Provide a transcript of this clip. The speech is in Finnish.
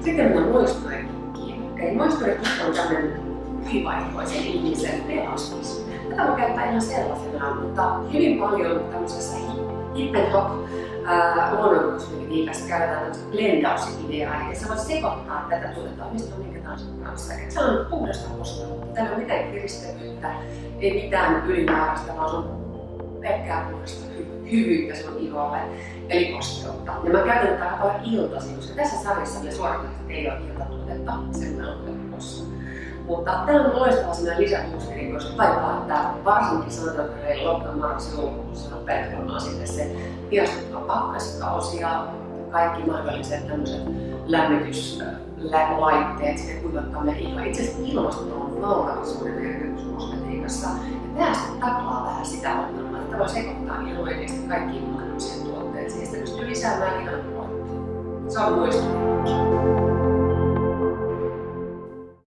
Sitten mennään muistorekikkiin. Eli muistorekikki on tämmöinen hyväihoisen ihmisen pelastus. Tätä voi käyttää ihan sellaisena, mutta hyvin paljon tämmöisessä hip hop luonnonkosmetiikassa käytetään tämmöistä blendausideaa, eli sä voit sekoittaa tätä tuotetta on minkä tahansa kanssa. Et se on puhdasta kosteutta. Täällä on mitään kiristävyyttä, ei mitään ylimääräistä, vaan se on pelkkää puhdasta hy- hyvyyttä sun iholle, eli kosteutta. Ja mä käytän tätä aika iltaisin, koska tässä sarjassa ne suoritukset ei ole iltatuotetta, sen on helpossa. Mutta tämä on loistava sellainen lisäboosteri, koska taipaa, että varsinkin sanotaan, että hei loppujen marraskuun joulukuussa on sitten se hiastuttava pakkaskausi ja kaikki mahdolliset tämmöiset lämmityslaitteet sekä kuivattaa ihoa. Itse asiassa ilmasto on valtavan suuri merkitys kosmetiikassa. Ja tämä sitten taklaa vähän sitä voi sekoittaa ihan oikeasti kaikkiin mahdollisiin tuotteisiin. Sitten pystyy lisäämään ihan Se on muistomerkki.